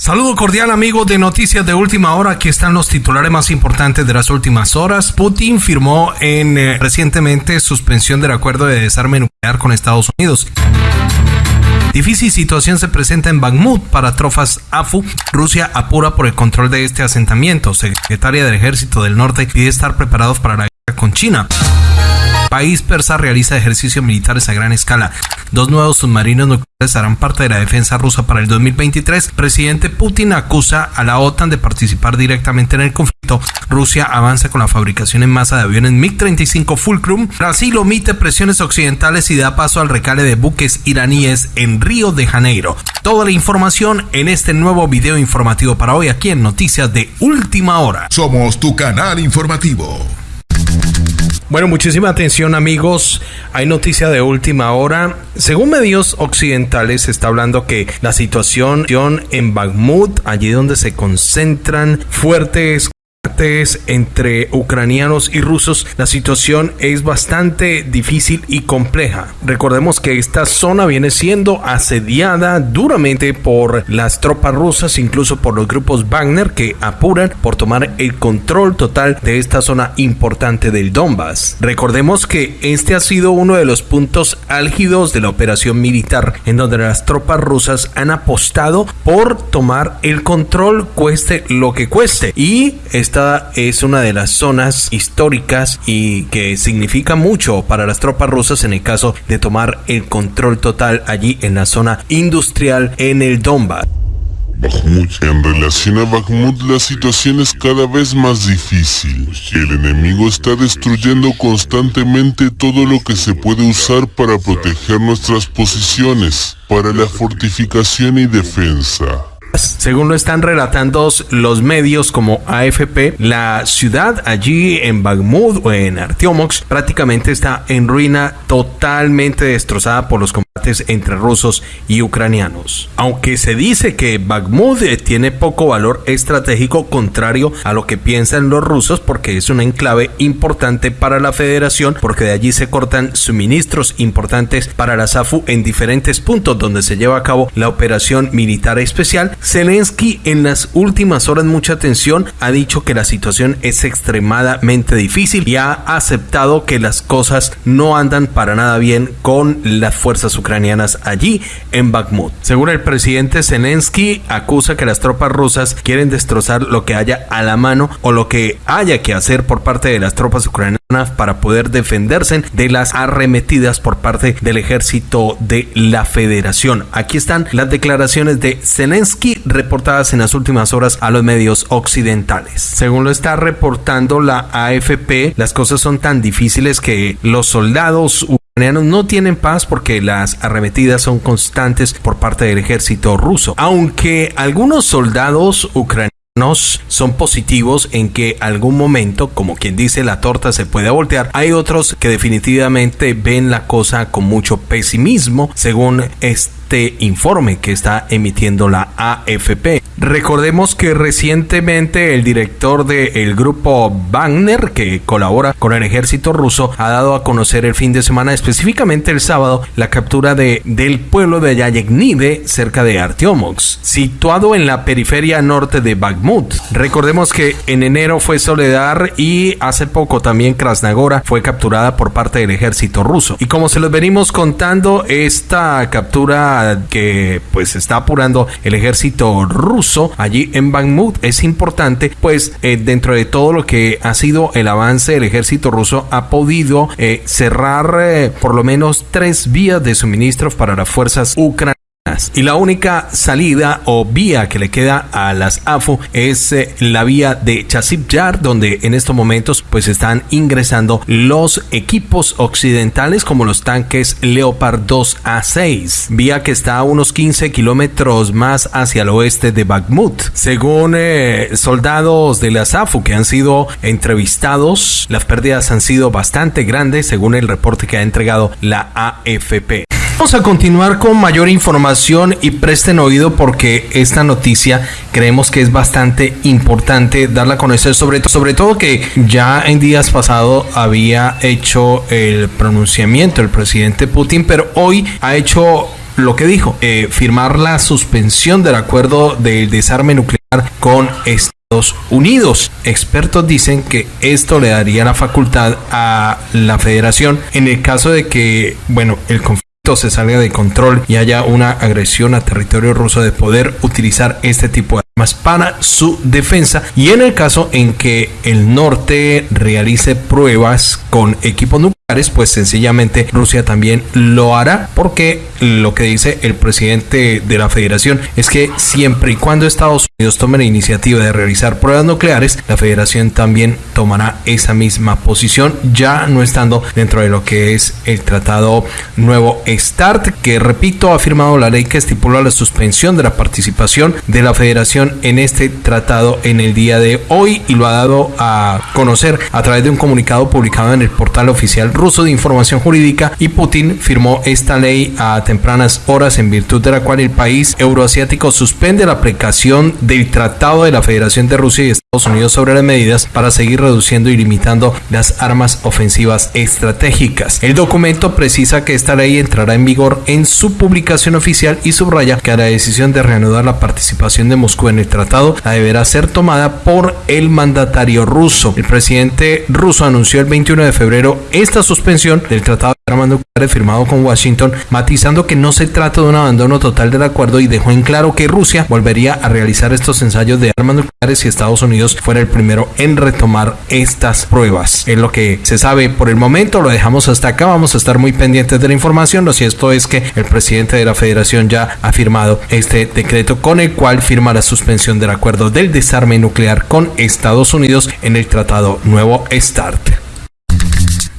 Saludo cordial amigos de Noticias de Última Hora. Aquí están los titulares más importantes de las últimas horas. Putin firmó en eh, recientemente suspensión del acuerdo de desarme nuclear con Estados Unidos. Difícil situación se presenta en Bakhmut para trofas AFU. Rusia apura por el control de este asentamiento. Secretaria del Ejército del Norte pide estar preparados para la guerra con China. País persa realiza ejercicios militares a gran escala. Dos nuevos submarinos nucleares harán parte de la defensa rusa para el 2023. Presidente Putin acusa a la OTAN de participar directamente en el conflicto. Rusia avanza con la fabricación en masa de aviones MiG-35 Fulcrum. Brasil omite presiones occidentales y da paso al recale de buques iraníes en Río de Janeiro. Toda la información en este nuevo video informativo para hoy aquí en Noticias de Última Hora. Somos tu canal informativo. Bueno, muchísima atención amigos. Hay noticia de última hora. Según medios occidentales se está hablando que la situación en Bakhmut, allí donde se concentran fuertes entre ucranianos y rusos, la situación es bastante difícil y compleja. Recordemos que esta zona viene siendo asediada duramente por las tropas rusas, incluso por los grupos Wagner que apuran por tomar el control total de esta zona importante del Donbass. Recordemos que este ha sido uno de los puntos álgidos de la operación militar, en donde las tropas rusas han apostado por tomar el control cueste lo que cueste y es una de las zonas históricas y que significa mucho para las tropas rusas en el caso de tomar el control total allí en la zona industrial en el Donbass. En relación a Bakhmut, la situación es cada vez más difícil. El enemigo está destruyendo constantemente todo lo que se puede usar para proteger nuestras posiciones, para la fortificación y defensa. Según lo están relatando los medios como AFP, la ciudad allí en Bakhmut o en Artyomox prácticamente está en ruina, totalmente destrozada por los entre rusos y ucranianos. Aunque se dice que Bakhmut eh, tiene poco valor estratégico contrario a lo que piensan los rusos porque es un enclave importante para la federación porque de allí se cortan suministros importantes para la SAFU en diferentes puntos donde se lleva a cabo la operación militar especial Zelensky en las últimas horas, mucha atención, ha dicho que la situación es extremadamente difícil y ha aceptado que las cosas no andan para nada bien con las fuerzas ucranianas allí en Bakhmut. Según el presidente Zelensky, acusa que las tropas rusas quieren destrozar lo que haya a la mano o lo que haya que hacer por parte de las tropas ucranianas para poder defenderse de las arremetidas por parte del ejército de la federación. Aquí están las declaraciones de Zelensky reportadas en las últimas horas a los medios occidentales. Según lo está reportando la AFP, las cosas son tan difíciles que los soldados ucranianos no tienen paz porque las arremetidas son constantes por parte del ejército ruso. Aunque algunos soldados ucranianos son positivos en que algún momento, como quien dice, la torta se puede voltear. Hay otros que definitivamente ven la cosa con mucho pesimismo, según este informe que está emitiendo la AFP. Recordemos que recientemente el director del grupo Wagner, que colabora con el ejército ruso, ha dado a conocer el fin de semana, específicamente el sábado, la captura de, del pueblo de Yayegnide, cerca de Artyomox, situado en la periferia norte de Bakhmut. Recordemos que en enero fue Soledar y hace poco también Krasnagora fue capturada por parte del ejército ruso. Y como se los venimos contando, esta captura que pues está apurando el ejército ruso, allí en Bakhmut. Es importante, pues eh, dentro de todo lo que ha sido el avance del ejército ruso ha podido eh, cerrar eh, por lo menos tres vías de suministro para las fuerzas ucranianas y la única salida o vía que le queda a las AFO es eh, la vía de Chasip Yar, donde en estos momentos pues están ingresando los equipos occidentales como los tanques Leopard 2A6, vía que está a unos 15 kilómetros más hacia el oeste de Bakhmut. Según eh, soldados de las AFO que han sido entrevistados, las pérdidas han sido bastante grandes según el reporte que ha entregado la AFP. Vamos a continuar con mayor información y presten oído porque esta noticia creemos que es bastante importante darla a conocer, sobre, sobre todo que ya en días pasados había hecho el pronunciamiento el presidente Putin, pero hoy ha hecho lo que dijo, eh, firmar la suspensión del acuerdo del desarme nuclear con Estados Unidos. Expertos dicen que esto le daría la facultad a la federación en el caso de que, bueno, el conflicto se salga de control y haya una agresión a territorio ruso de poder utilizar este tipo de armas para su defensa. Y en el caso en que el norte realice pruebas con equipos nucleares pues sencillamente Rusia también lo hará porque lo que dice el presidente de la federación es que siempre y cuando Estados Unidos tome la iniciativa de realizar pruebas nucleares, la federación también tomará esa misma posición, ya no estando dentro de lo que es el tratado nuevo START, que repito, ha firmado la ley que estipula la suspensión de la participación de la federación en este tratado en el día de hoy y lo ha dado a conocer a través de un comunicado publicado en el portal oficial ruso de información jurídica y Putin firmó esta ley a tempranas horas en virtud de la cual el país euroasiático suspende la aplicación del Tratado de la Federación de Rusia y Estados Unidos sobre las medidas para seguir reduciendo y limitando las armas ofensivas estratégicas. El documento precisa que esta ley entrará en vigor en su publicación oficial y subraya que la decisión de reanudar la participación de Moscú en el tratado deberá ser tomada por el mandatario ruso. El presidente ruso anunció el 21 de febrero esta suspensión del Tratado de Armas Nucleares firmado con Washington, matizando que no se trata de un abandono total del acuerdo y dejó en claro que Rusia volvería a realizar estos ensayos de armas nucleares si Estados Unidos fuera el primero en retomar estas pruebas. Es lo que se sabe por el momento, lo dejamos hasta acá, vamos a estar muy pendientes de la información. Lo cierto es que el presidente de la federación ya ha firmado este decreto con el cual firma la suspensión del acuerdo del desarme nuclear con Estados Unidos en el tratado nuevo START.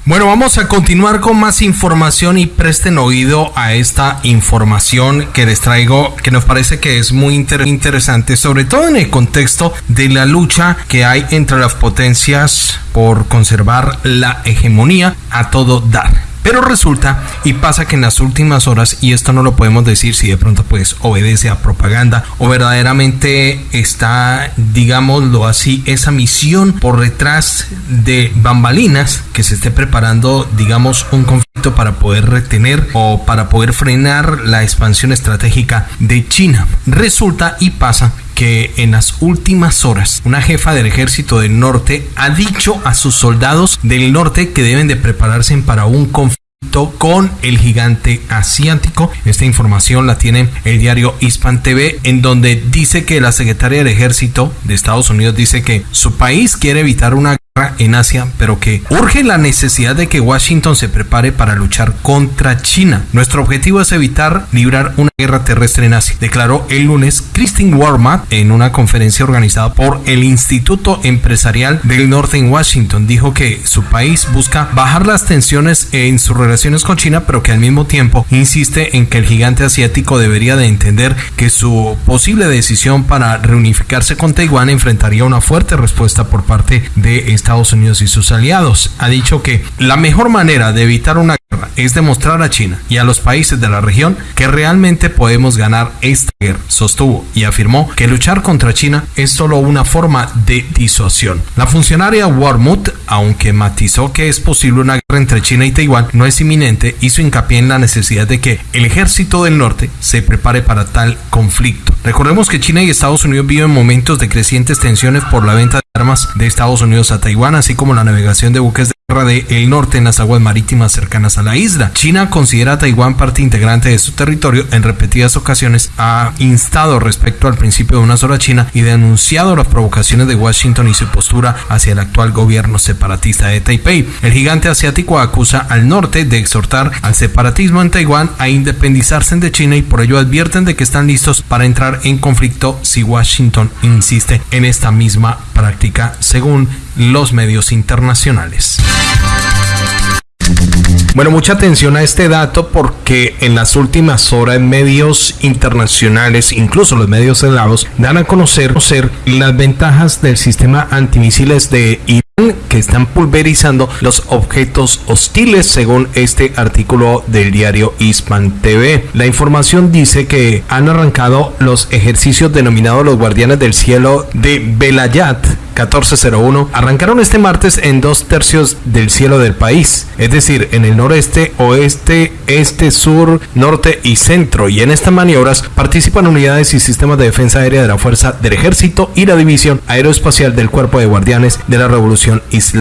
Bueno, vamos a continuar con más información y presten oído a esta información que les traigo, que nos parece que es muy interesante, sobre todo en el contexto de la lucha que hay entre las potencias por conservar la hegemonía a todo dar. Pero resulta y pasa que en las últimas horas, y esto no lo podemos decir si de pronto pues obedece a propaganda o verdaderamente está, digámoslo así, esa misión por detrás de bambalinas que se esté preparando, digamos, un conflicto para poder retener o para poder frenar la expansión estratégica de China. Resulta y pasa que en las últimas horas una jefa del ejército del norte ha dicho a sus soldados del norte que deben de prepararse para un conflicto con el gigante asiático. Esta información la tiene el diario Hispan TV, en donde dice que la secretaria del ejército de Estados Unidos dice que su país quiere evitar una en Asia, pero que urge la necesidad de que Washington se prepare para luchar contra China. Nuestro objetivo es evitar librar una guerra terrestre en Asia, declaró el lunes Christine Warmat en una conferencia organizada por el Instituto Empresarial del Norte en Washington. Dijo que su país busca bajar las tensiones en sus relaciones con China, pero que al mismo tiempo insiste en que el gigante asiático debería de entender que su posible decisión para reunificarse con Taiwán enfrentaría una fuerte respuesta por parte de Estados Unidos y sus aliados. Ha dicho que la mejor manera de evitar una guerra es demostrar a China y a los países de la región que realmente podemos ganar esta guerra. Sostuvo y afirmó que luchar contra China es solo una forma de disuasión. La funcionaria Warmuth, aunque matizó que es posible una guerra entre China y Taiwán, no es inminente, hizo hincapié en la necesidad de que el ejército del norte se prepare para tal conflicto. Recordemos que China y Estados Unidos viven momentos de crecientes tensiones por la venta de armas de Estados Unidos a Taiwán, así como la navegación de buques de del norte en las aguas marítimas cercanas a la isla. China considera a Taiwán parte integrante de su territorio. En repetidas ocasiones ha instado respecto al principio de una sola China y denunciado las provocaciones de Washington y su postura hacia el actual gobierno separatista de Taipei. El gigante asiático acusa al norte de exhortar al separatismo en Taiwán a independizarse de China y por ello advierten de que están listos para entrar en conflicto si Washington insiste en esta misma práctica, según los medios internacionales. Bueno, mucha atención a este dato porque en las últimas horas medios internacionales, incluso los medios helados, dan a conocer, las ventajas del sistema antimisiles de que están pulverizando los objetos hostiles según este artículo del diario Hispan TV. La información dice que han arrancado los ejercicios denominados los guardianes del cielo de Belayat 1401 arrancaron este martes en dos tercios del cielo del país, es decir, en el noreste, oeste, este, sur, norte y centro. Y en estas maniobras participan unidades y sistemas de defensa aérea de la Fuerza del Ejército y la División Aeroespacial del Cuerpo de Guardianes de la Revolución Islámica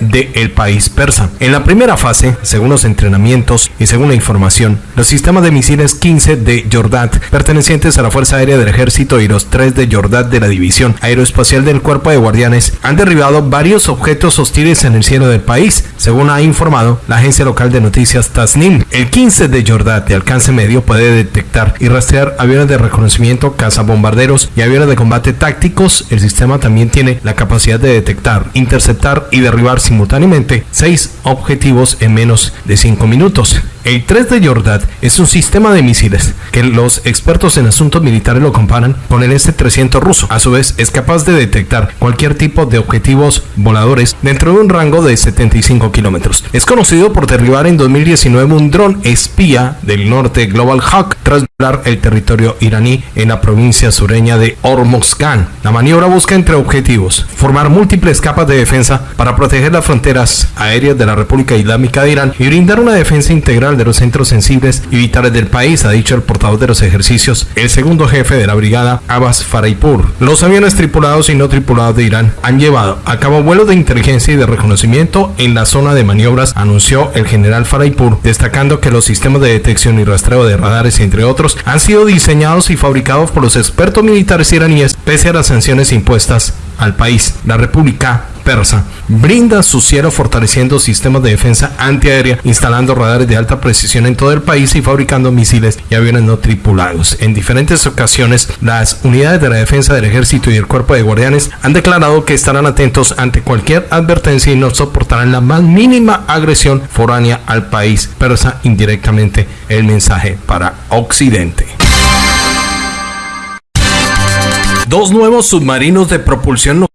del país persa. En la primera fase, según los entrenamientos y según la información, los sistemas de misiles 15 de Jordat, pertenecientes a la Fuerza Aérea del Ejército y los 3 de Jordat de la División Aeroespacial del Cuerpo de Guardianes, han derribado varios objetos hostiles en el cielo del país, según ha informado la agencia local de noticias Tasnim. El 15 de Jordat de alcance medio puede detectar y rastrear aviones de reconocimiento, cazabombarderos y aviones de combate tácticos. El sistema también tiene la capacidad de detectar, interceptar y derribar simultáneamente seis objetivos en menos de 5 minutos. El 3 de Jordat es un sistema de misiles que los expertos en asuntos militares lo comparan con el S-300 ruso. A su vez, es capaz de detectar cualquier tipo de objetivos voladores dentro de un rango de 75 kilómetros. Es conocido por derribar en 2019 un dron espía del norte Global Hawk tras volar el territorio iraní en la provincia sureña de Hormozgan. La maniobra busca entre objetivos formar múltiples capas de defensa para proteger las fronteras aéreas de la República Islámica de Irán y brindar una defensa integral de los centros sensibles y vitales del país, ha dicho el portavoz de los ejercicios, el segundo jefe de la brigada, Abbas Faraipur. Los aviones tripulados y no tripulados de Irán han llevado a cabo vuelos de inteligencia y de reconocimiento en la zona de maniobras, anunció el general Faraipur, destacando que los sistemas de detección y rastreo de radares, entre otros, han sido diseñados y fabricados por los expertos militares iraníes pese a las sanciones impuestas al país. La República Persa brinda su cielo fortaleciendo sistemas de defensa antiaérea, instalando radares de alta precisión en todo el país y fabricando misiles y aviones no tripulados. En diferentes ocasiones, las unidades de la defensa del ejército y el cuerpo de guardianes han declarado que estarán atentos ante cualquier advertencia y no soportarán la más mínima agresión foránea al país persa indirectamente el mensaje para Occidente. Dos nuevos submarinos de propulsión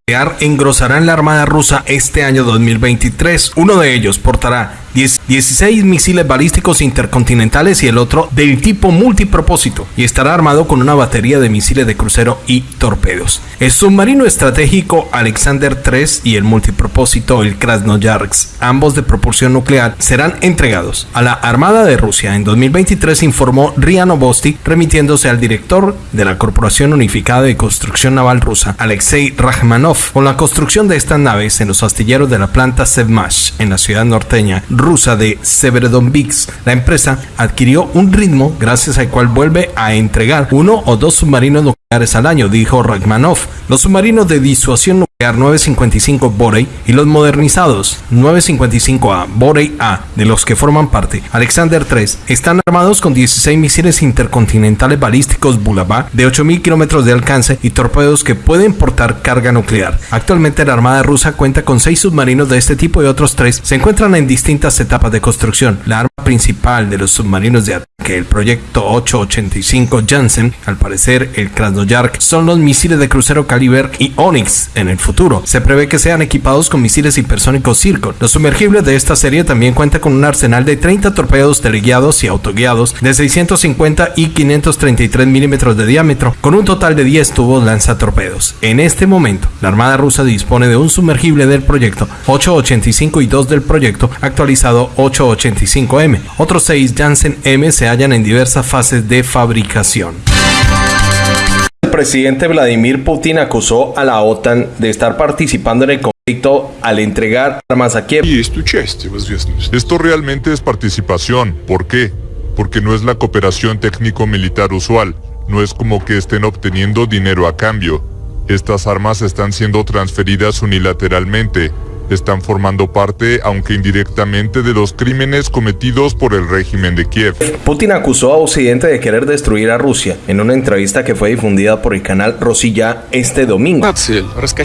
engrosarán la Armada rusa este año 2023. Uno de ellos portará 16 misiles balísticos intercontinentales y el otro del tipo multipropósito y estará armado con una batería de misiles de crucero y torpedos. El submarino estratégico Alexander III y el multipropósito el Krasnoyarsk, ambos de propulsión nuclear, serán entregados a la Armada de Rusia en 2023, informó Ria Novosti, remitiéndose al director de la Corporación Unificada de Construcción Naval Rusa, Alexei Rachmanov, con la construcción de estas naves en los astilleros de la planta Sevmash en la ciudad norteña rusa de Severodonetsk. La empresa adquirió un ritmo gracias al cual vuelve a entregar uno o dos submarinos al año, dijo Rachmanov. Los submarinos de disuasión nuclear 955 Borey y los modernizados 955A Borey A, de los que forman parte Alexander III, están armados con 16 misiles intercontinentales balísticos Bulava de 8.000 kilómetros de alcance y torpedos que pueden portar carga nuclear. Actualmente la Armada rusa cuenta con 6 submarinos de este tipo y otros 3 se encuentran en distintas etapas de construcción. La arma principal de los submarinos de ataque, el proyecto 885 Janssen, al parecer el Krasnoyarsk, son los misiles de crucero Caliber y Onyx en el futuro se prevé que sean equipados con misiles hipersónicos Circon. Los sumergibles de esta serie también cuentan con un arsenal de 30 torpedos teleguiados y autoguiados de 650 y 533 milímetros de diámetro, con un total de 10 tubos lanzatorpedos. En este momento, la Armada rusa dispone de un sumergible del proyecto 885 y 2 del proyecto actualizado 885M. Otros 6 Janssen M se hallan en diversas fases de fabricación presidente Vladimir Putin acusó a la OTAN de estar participando en el conflicto al entregar armas a Kiev. Esto realmente es participación. ¿Por qué? Porque no es la cooperación técnico-militar usual. No es como que estén obteniendo dinero a cambio. Estas armas están siendo transferidas unilateralmente están formando parte, aunque indirectamente, de los crímenes cometidos por el régimen de Kiev. Putin acusó a Occidente de querer destruir a Rusia en una entrevista que fue difundida por el canal Rosilla este domingo.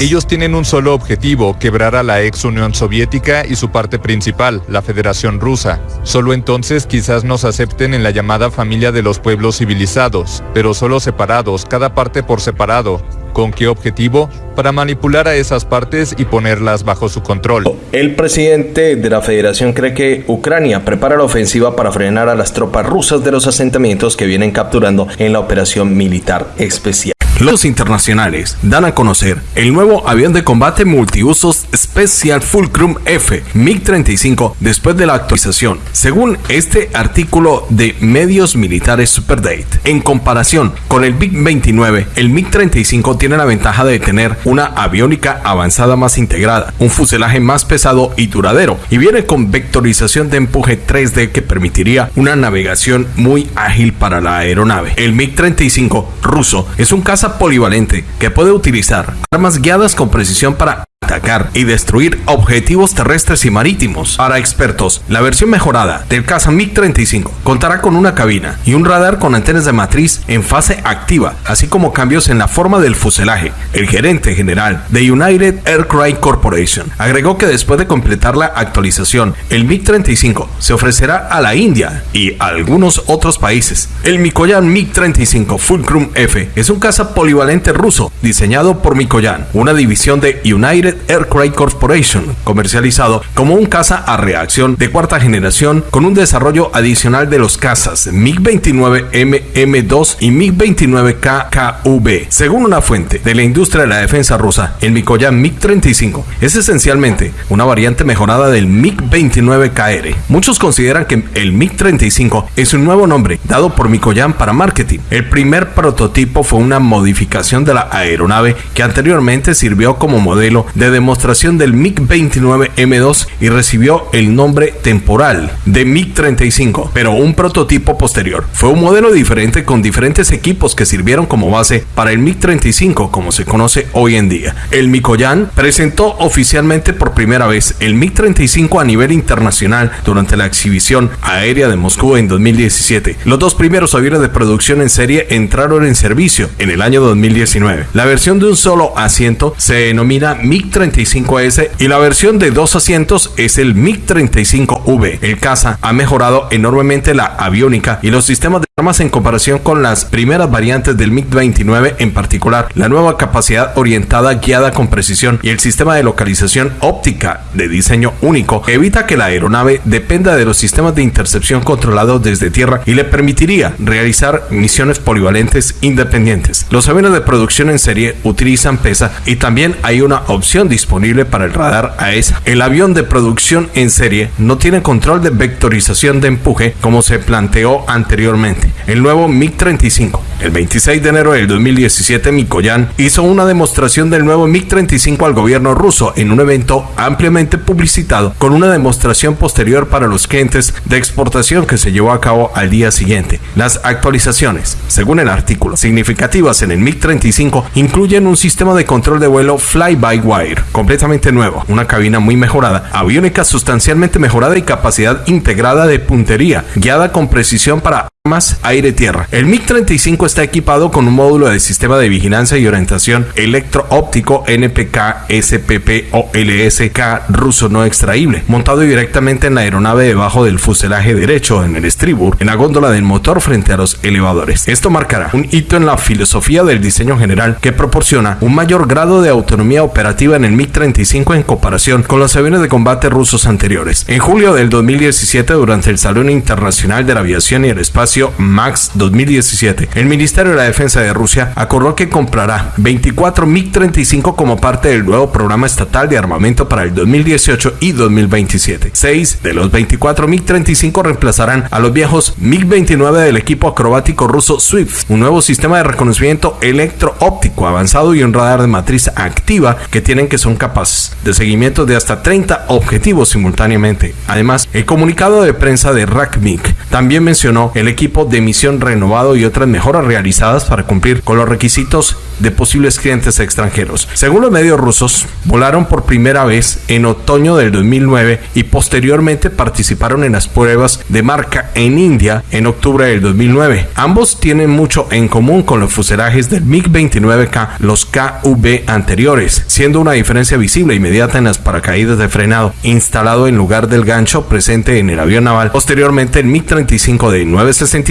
Ellos tienen un solo objetivo, quebrar a la ex Unión Soviética y su parte principal, la Federación Rusa. Solo entonces quizás nos acepten en la llamada familia de los pueblos civilizados, pero solo separados, cada parte por separado, ¿Con qué objetivo? Para manipular a esas partes y ponerlas bajo su control. El presidente de la federación cree que Ucrania prepara la ofensiva para frenar a las tropas rusas de los asentamientos que vienen capturando en la operación militar especial. Los internacionales dan a conocer el nuevo avión de combate multiusos Special Fulcrum F MiG-35 después de la actualización, según este artículo de Medios Militares Superdate. En comparación con el MiG-29, el MiG-35 tiene la ventaja de tener una aviónica avanzada más integrada, un fuselaje más pesado y duradero, y viene con vectorización de empuje 3D que permitiría una navegación muy ágil para la aeronave. El MiG-35 ruso es un caza polivalente que puede utilizar armas guiadas con precisión para atacar y destruir objetivos terrestres y marítimos. Para expertos, la versión mejorada del caza MiG-35 contará con una cabina y un radar con antenas de matriz en fase activa, así como cambios en la forma del fuselaje. El gerente general de United Aircraft Corporation agregó que después de completar la actualización, el MiG-35 se ofrecerá a la India y a algunos otros países. El Mikoyan MiG-35 Fulcrum F es un caza polivalente ruso diseñado por Mikoyan, una división de United Aircraft Corporation, comercializado como un caza a reacción de cuarta generación con un desarrollo adicional de los cazas MiG-29 MM2 y MiG-29KKV. Según una fuente de la industria de la defensa rusa, el Mikoyan MiG-35 es esencialmente una variante mejorada del MiG-29KR. Muchos consideran que el MiG-35 es un nuevo nombre dado por Mikoyan para marketing. El primer prototipo fue una modificación de la aeronave que anteriormente sirvió como modelo de demostración del MiG-29M2 y recibió el nombre temporal de MiG-35, pero un prototipo posterior. Fue un modelo diferente con diferentes equipos que sirvieron como base para el MiG-35 como se conoce hoy en día. El Mikoyan presentó oficialmente por primera vez el MiG-35 a nivel internacional durante la exhibición aérea de Moscú en 2017. Los dos primeros aviones de producción en serie entraron en servicio en el año 2019. La versión de un solo asiento se denomina MiG-35S y la versión de dos asientos es el MiG-35V. El caza ha mejorado enormemente la aviónica y los sistemas de armas en comparación con las primeras variantes del MiG-29, en particular la nueva capacidad orientada guiada con precisión y el sistema de localización óptica de diseño único evita que la aeronave dependa de los sistemas de intercepción controlados desde tierra y le permitiría realizar misiones polivalentes independientes. Los aviones de producción en serie utilizan PESA y también hay una opción disponible para el radar AESA. El avión de producción en serie no tiene control de vectorización de empuje como se planteó anteriormente. El nuevo MiG-35. El 26 de enero del 2017, Mikoyan hizo una demostración del nuevo MiG-35 al gobierno ruso en un evento ampliamente publicitado con una demostración posterior para los clientes de exportación que se llevó a cabo al día siguiente. Las actualizaciones, según el artículo, significativas en el MiG-35 incluyen un sistema de control de vuelo fly-by-wire completamente nuevo, una cabina muy mejorada, aviónica sustancialmente mejorada y capacidad integrada de puntería, guiada con precisión para más aire-tierra. El MiG-35 está equipado con un módulo de sistema de vigilancia y orientación electro-óptico NPK SPP o LSK ruso no extraíble, montado directamente en la aeronave debajo del fuselaje derecho en el estribor, en la góndola del motor frente a los elevadores. Esto marcará un hito en la filosofía del diseño general que proporciona un mayor grado de autonomía operativa en el MiG-35 en comparación con los aviones de combate rusos anteriores. En julio del 2017, durante el Salón Internacional de la Aviación y el Espacio MAX 2017, el Ministerio de la Defensa de Rusia acordó que comprará 24 MiG-35 como parte del nuevo programa estatal de armamento para el 2018 y 2027. Seis de los 24 MiG-35 reemplazarán a los viejos MiG-29 del equipo acrobático ruso Swift, un nuevo sistema de reconocimiento electro-óptico avanzado y un radar de matriz activa que tienen que son capaces de seguimiento de hasta 30 objetivos simultáneamente. Además, el comunicado de prensa de RACMIG también mencionó el equipo de emisión renovado y otras mejoras realizadas para cumplir con los requisitos de posibles clientes extranjeros. Según los medios rusos, volaron por primera vez en otoño del 2009 y posteriormente participaron en las pruebas de marca en India en octubre del 2009. Ambos tienen mucho en común con los fuselajes del MiG-29K, los KV anteriores, siendo una diferencia visible inmediata en las paracaídas de frenado instalado en lugar del gancho presente en el avión naval. Posteriormente, el MiG-35 de 960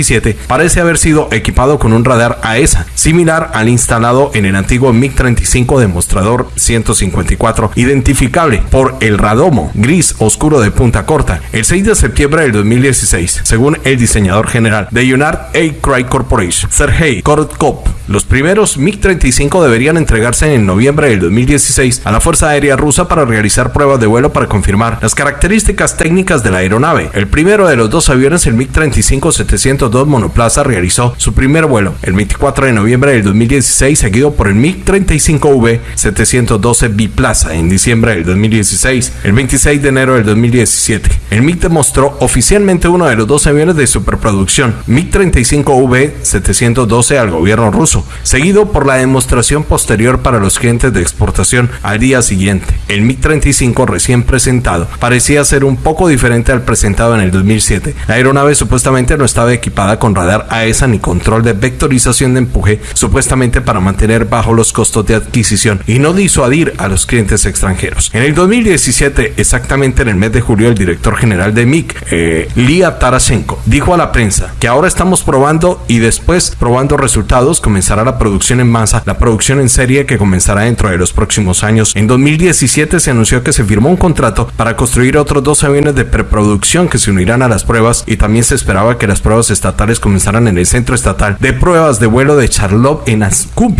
parece haber sido equipado con un radar AESA, similar al instalado basado en el antiguo MiG-35 demostrador 154, identificable por el radomo gris oscuro de punta corta, el 6 de septiembre del 2016, según el diseñador general de United Aircraft Corporation, Sergei Korotkov. Los primeros MiG-35 deberían entregarse en noviembre del 2016 a la Fuerza Aérea Rusa para realizar pruebas de vuelo para confirmar las características técnicas de la aeronave. El primero de los dos aviones, el MiG-35-702 monoplaza, realizó su primer vuelo el 24 de noviembre del 2016, seguido por el MiG-35V-712 biplaza en diciembre del 2016. El 26 de enero del 2017, el MiG demostró oficialmente uno de los dos aviones de superproducción, MiG-35V-712 al gobierno ruso seguido por la demostración posterior para los clientes de exportación al día siguiente. El MiG-35 recién presentado parecía ser un poco diferente al presentado en el 2007. La aeronave supuestamente no estaba equipada con radar AESA ni control de vectorización de empuje, supuestamente para mantener bajo los costos de adquisición y no disuadir a los clientes extranjeros. En el 2017, exactamente en el mes de julio, el director general de MiG, eh, Lia dijo a la prensa que ahora estamos probando y después probando resultados comenzando la producción en masa, la producción en serie que comenzará dentro de los próximos años. En 2017 se anunció que se firmó un contrato para construir otros dos aviones de preproducción que se unirán a las pruebas y también se esperaba que las pruebas estatales comenzaran en el centro estatal de pruebas de vuelo de Charlotte en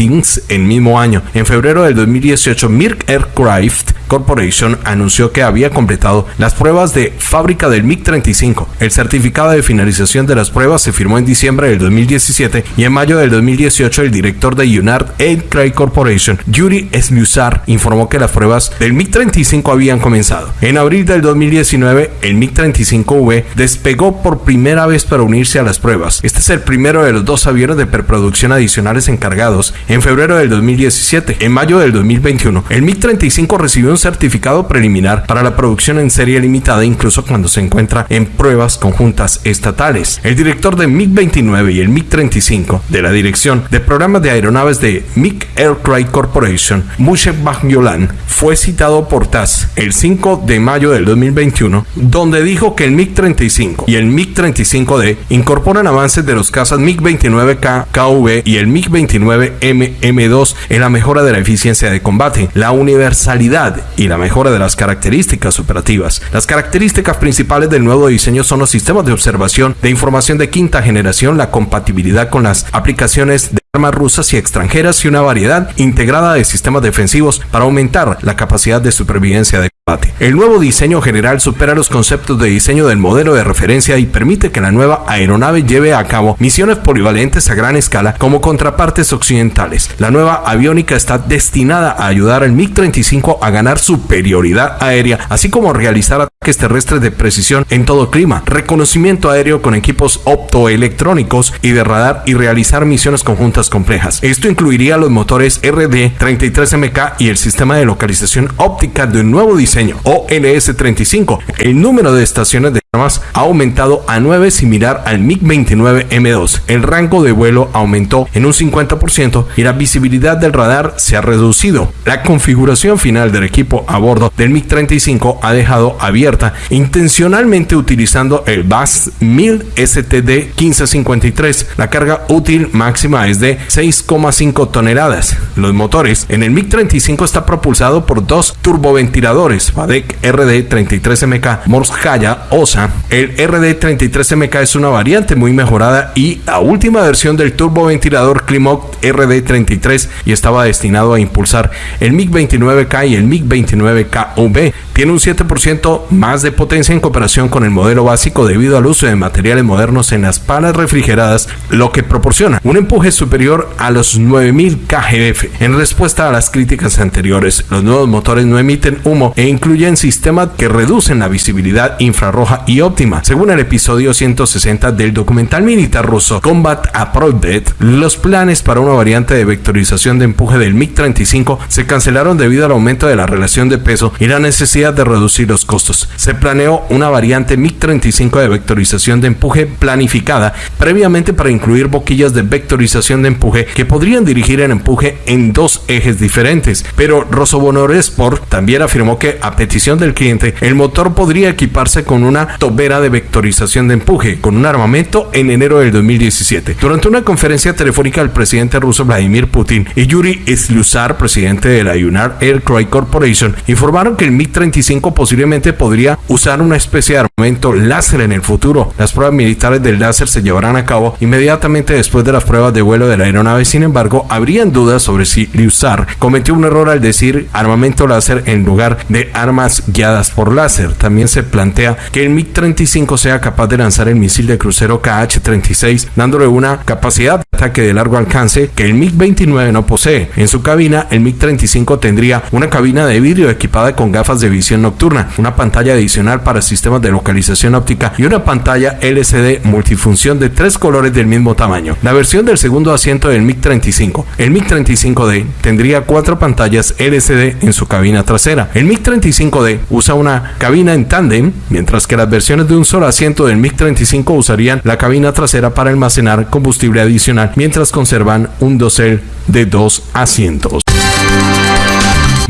Askubins el mismo año. En febrero del 2018, Mirk Aircraft Corporation anunció que había completado las pruebas de fábrica del MiG-35. El certificado de finalización de las pruebas se firmó en diciembre del 2017 y en mayo del 2018 el director de Unart Aircraft Corporation, Yuri Smusar, informó que las pruebas del MiG-35 habían comenzado. En abril del 2019, el MiG-35V despegó por primera vez para unirse a las pruebas. Este es el primero de los dos aviones de preproducción adicionales encargados en febrero del 2017. En mayo del 2021, el MiG-35 recibió un certificado preliminar para la producción en serie limitada incluso cuando se encuentra en pruebas conjuntas estatales. El director de MiG-29 y el MiG-35 de la dirección de programa de aeronaves de MiG Aircraft Corporation, Moshe Bagnolan, fue citado por TAS el 5 de mayo del 2021, donde dijo que el MiG-35 y el MiG-35D incorporan avances de los cazas MiG-29K KV y el MiG-29M M2 en la mejora de la eficiencia de combate, la universalidad y la mejora de las características operativas. Las características principales del nuevo diseño son los sistemas de observación de información de quinta generación, la compatibilidad con las aplicaciones de armas rusas y extranjeras y una variedad integrada de sistemas defensivos para aumentar la capacidad de supervivencia de. El nuevo diseño general supera los conceptos de diseño del modelo de referencia y permite que la nueva aeronave lleve a cabo misiones polivalentes a gran escala como contrapartes occidentales. La nueva aviónica está destinada a ayudar al MiG-35 a ganar superioridad aérea, así como realizar ataques terrestres de precisión en todo clima, reconocimiento aéreo con equipos optoelectrónicos y de radar y realizar misiones conjuntas complejas. Esto incluiría los motores RD-33MK y el sistema de localización óptica de un nuevo diseño, OLS-35. El número de estaciones de armas ha aumentado a 9 similar al MiG-29M2. El rango de vuelo aumentó en un 50% y la visibilidad del radar se ha reducido. La configuración final del equipo a bordo del MiG-35 ha dejado abierta intencionalmente utilizando el BAS 1000 STD 1553. La carga útil máxima es de 6,5 toneladas. Los motores en el MiG-35 está propulsado por dos turboventiladores FADEC RD-33MK Morskaya OSA. El RD-33MK es una variante muy mejorada y la última versión del turboventilador Climoc RD-33 y estaba destinado a impulsar el MiG-29K y el MiG-29KV. Tiene un 7% más de potencia en comparación con el modelo básico debido al uso de materiales modernos en las palas refrigeradas, lo que proporciona un empuje superior a los 9000 kgf. En respuesta a las críticas anteriores, los nuevos motores no emiten humo e incluyen sistemas que reducen la visibilidad infrarroja y óptima. Según el episodio 160 del documental militar ruso Combat Approved, los planes para una variante de vectorización de empuje del MiG-35 se cancelaron debido al aumento de la relación de peso y la necesidad de reducir los costos. Se planeó una variante MiG-35 de vectorización de empuje planificada previamente para incluir boquillas de vectorización de empuje que podrían dirigir el empuje en dos ejes diferentes. Pero Rosobonor Sport también afirmó que a petición del cliente el motor podría equiparse con una tobera de vectorización de empuje con un armamento en enero del 2017. Durante una conferencia telefónica el presidente ruso Vladimir Putin y Yuri Slusar, presidente de la Unar Aircraft Corporation, informaron que el MiG-35 posiblemente podría usar una especie de armamento láser en el futuro. Las pruebas militares del láser se llevarán a cabo inmediatamente después de las pruebas de vuelo de la aeronave. Sin embargo, habrían dudas sobre si Lusar cometió un error al decir armamento láser en lugar de armas guiadas por láser. También se plantea que el MiG-35 sea capaz de lanzar el misil de crucero KH-36, dándole una capacidad de ataque de largo alcance que el MiG-29 no posee. En su cabina, el MiG-35 tendría una cabina de vidrio equipada con gafas de visión nocturna, una pantalla adicional para sistemas de localización óptica y una pantalla LCD multifunción de tres colores del mismo tamaño. La versión del segundo asiento del MiG-35. El MiG-35D tendría cuatro pantallas LCD en su cabina trasera. El MiG-35D usa una cabina en tándem, mientras que las versiones de un solo asiento del MiG-35 usarían la cabina trasera para almacenar combustible adicional, mientras conservan un dosel de dos asientos.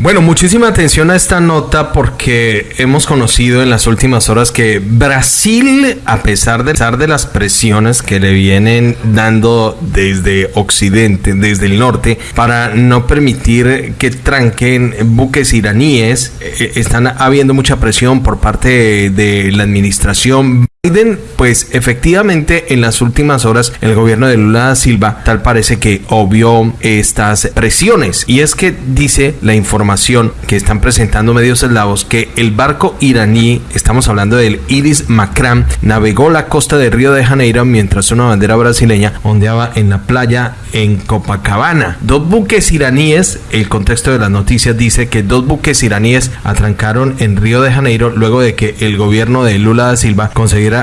Bueno, muchísima atención a esta nota porque hemos conocido en las últimas horas que Brasil, a pesar de, de las presiones que le vienen dando desde Occidente, desde el norte, para no permitir que tranquen buques iraníes, eh, están habiendo mucha presión por parte de la administración Biden, pues efectivamente en las últimas horas el gobierno de Lula da Silva tal parece que obvió estas presiones y es que dice la información que están presentando medios eslavos que el barco iraní, estamos hablando del Iris Macram, navegó la costa de Río de Janeiro mientras una bandera brasileña ondeaba en la playa en Copacabana. Dos buques iraníes, el contexto de las noticias dice que dos buques iraníes atrancaron en Río de Janeiro luego de que el gobierno de Lula da Silva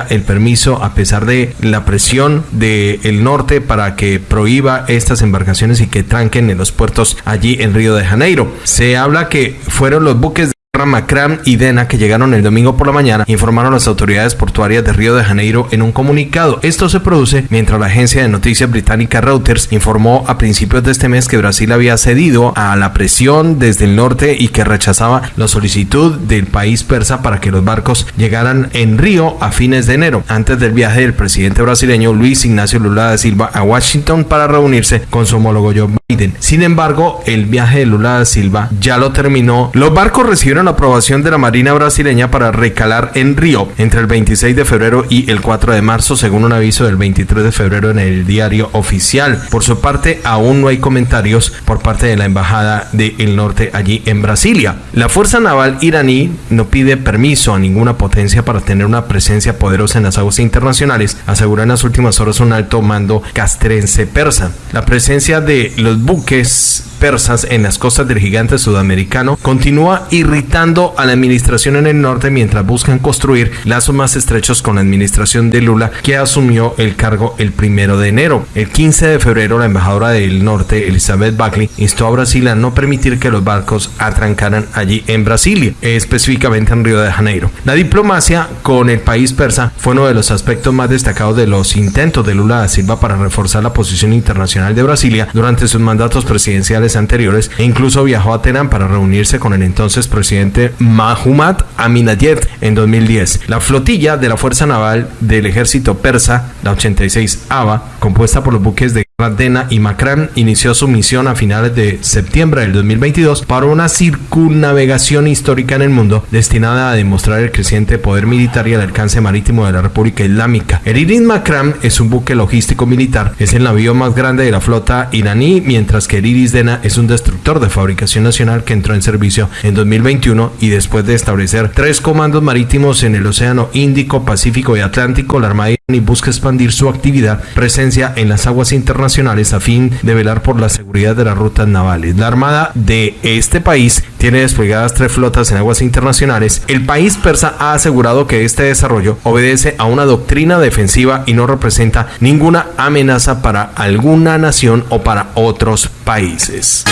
el permiso a pesar de la presión del norte para que prohíba estas embarcaciones y que tranquen en los puertos allí en Río de Janeiro. Se habla que fueron los buques Macram y Dena, que llegaron el domingo por la mañana, informaron las autoridades portuarias de Río de Janeiro en un comunicado. Esto se produce mientras la agencia de noticias británica Reuters informó a principios de este mes que Brasil había cedido a la presión desde el norte y que rechazaba la solicitud del país persa para que los barcos llegaran en Río a fines de enero, antes del viaje del presidente brasileño Luis Ignacio Lula da Silva a Washington para reunirse con su homólogo Joe Biden. Sin embargo, el viaje de Lula da Silva ya lo terminó. Los barcos recibieron la aprobación de la Marina brasileña para recalar en Río entre el 26 de febrero y el 4 de marzo, según un aviso del 23 de febrero en el diario oficial. Por su parte, aún no hay comentarios por parte de la Embajada del Norte allí en Brasilia. La Fuerza Naval iraní no pide permiso a ninguna potencia para tener una presencia poderosa en las aguas internacionales, aseguró en las últimas horas un alto mando castrense persa. La presencia de los buques persas en las costas del gigante sudamericano continúa irritando a la administración en el norte mientras buscan construir lazos más estrechos con la administración de Lula que asumió el cargo el primero de enero. El 15 de febrero la embajadora del norte Elizabeth Buckley instó a Brasil a no permitir que los barcos atrancaran allí en Brasilia, específicamente en Río de Janeiro. La diplomacia con el país persa fue uno de los aspectos más destacados de los intentos de Lula da Silva para reforzar la posición internacional de Brasilia durante sus mandatos presidenciales anteriores e incluso viajó a Teherán para reunirse con el entonces presidente Mahumat Aminayed en 2010. La flotilla de la Fuerza Naval del Ejército Persa, la 86 ABA, compuesta por los buques de Radena y Macram inició su misión a finales de septiembre del 2022 para una circunnavegación histórica en el mundo destinada a demostrar el creciente poder militar y el alcance marítimo de la República Islámica. El Iris Macram es un buque logístico militar, es el navío más grande de la flota iraní, mientras que el Iris Dena es un destructor de fabricación nacional que entró en servicio en 2021 y después de establecer tres comandos marítimos en el Océano Índico, Pacífico y Atlántico, la Armada iraní busca expandir su actividad, presencia en las aguas a fin de velar por la seguridad de las rutas navales. La Armada de este país tiene desplegadas tres flotas en aguas internacionales. El país persa ha asegurado que este desarrollo obedece a una doctrina defensiva y no representa ninguna amenaza para alguna nación o para otros países.